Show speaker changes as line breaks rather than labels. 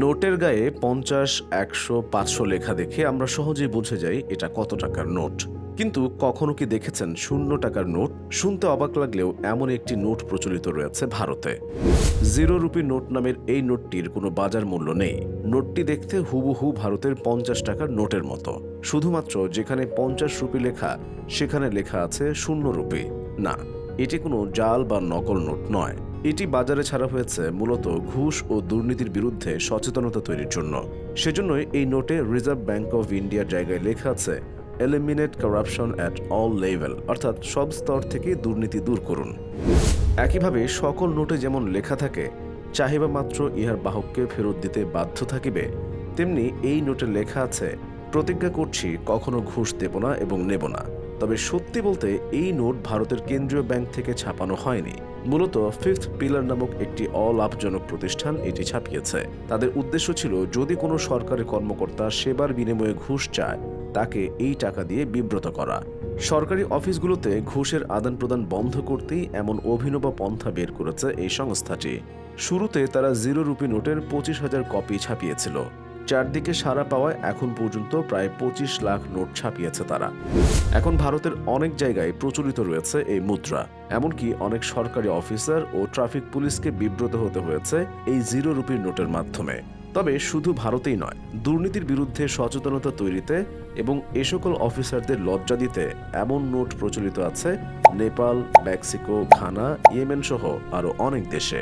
নোটের গায়ে পঞ্চাশ, একশো, পাঁচশো লেখা দেখে আমরা সহজেই বুঝে যাই এটা কত টাকার নোট। কিন্তু কখনো কি দেখেছেন শূন্য টাকার নোট? শুনতে অবাক লাগলেও এমন একটি নোট প্রচলিত রয়েছে ভারতে। জিরো রুপি নোট নামের এই নোটটির কোনো বাজার মূল্য নেই। নোটটি দেখতে হুবহু ভারতের পঞ্চাশ টাকার নোটের মতো। শুধুমাত্র যেখানে পঞ্চাশ রুপি লেখা, সেখানে লেখা আছে শূন্য রুপি। না, এটি কোনো জাল বা নকল নোট নয়। এটি বাজারে ছাড়া হয়েছে মূলত ঘুষ ও দুর্নীতির বিরুদ্ধে সচেতনতা তৈরির জন্য। সেজন্যই এই নোটে রিজার্ভ ব্যাংক অফ ইন্ডিয়ার জায়গায় লেখা আছে eliminate corruption at all level অর্থাৎ সব স্তর থেকে দুর্নীতি দূর করুন। একইভাবে সকল নোটে যেমন লেখা থাকে, চাহিবা মাত্র ইহার বাহককে ফেরত দিতে বাধ্য থাকিবে, তেমনি এই নোটে লেখা আছে, প্রতিজ্ঞা করছি কখনো ঘুষ দেব না এবং নেব না। তবে সত্যি বলতে এই নোট ভারতের কেন্দ্রীয় ব্যাংক থেকে ছাপানো হয়নি। মূলত ফিফথ পিলার নামক একটি অলাভজনক প্রতিষ্ঠান এটি ছাপিয়েছে। তাদের উদ্দেশ্য ছিল, যদি কোনো সরকারি কর্মকর্তা সেবার বিনিময়ে ঘুষ চায়, তাকে এই টাকা দিয়ে বিব্রত করা। সরকারি অফিসগুলোতে ঘুষের আদান প্রদান বন্ধ করতেই এমন অভিনব পন্থা বের করেছে এই সংস্থাটি। শুরুতে তারা জিরো রুপি নোটের পঁচিশ হাজার কপি ছাপিয়েছিল। চারদিকে সারা পাওয়ায় এখন পর্যন্ত প্রায় পঁচিশ লাখ নোট ছাপিয়েছে তারা। এখন ভারতের অনেক জায়গায় প্রচলিত রয়েছে এই মুদ্রা। এমনকি অনেক সরকারি অফিসার ও ট্রাফিক পুলিশকে বিব্রত হতে হয়েছে এই জিরো রুপির নোটের মাধ্যমে। তবে শুধু ভারতেই নয়, দুর্নীতির বিরুদ্ধে সচেতনতা তৈরিতে এবং এ সকল অফিসারদের লজ্জা দিতে এমন নোট প্রচলিত আছে, নেপাল, মেক্সিকো, ঘানা ইয়েমেন সহ আরও অনেক দেশে।